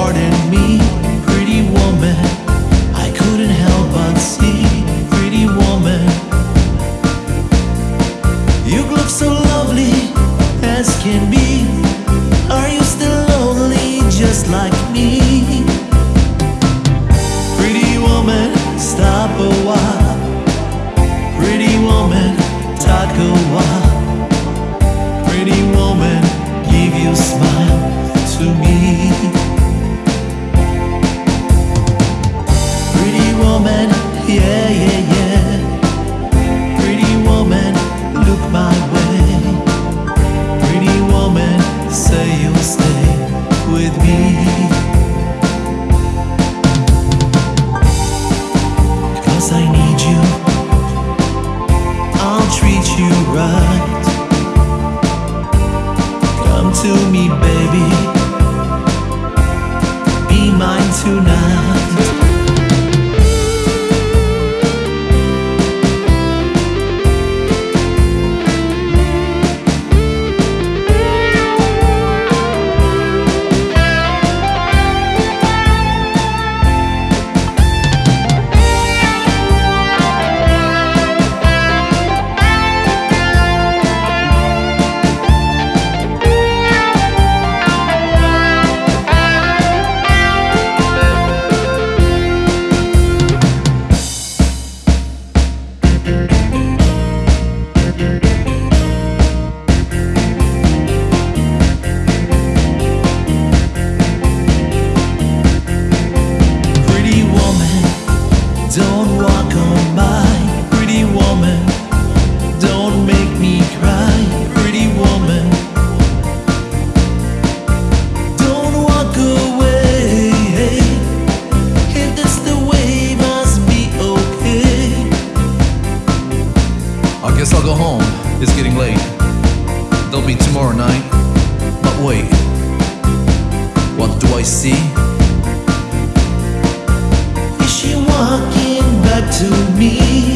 pardon me, pretty woman. I couldn't help but see, pretty woman. You look so lovely, as can be. Are you still lonely, just like me? Pretty woman, stop a while. Pretty woman, talk a while. Pretty woman, give you a smile. you right. Come to me baby. Be mine tonight. They'll be tomorrow night. But wait. What do I see? Is she walking back to me?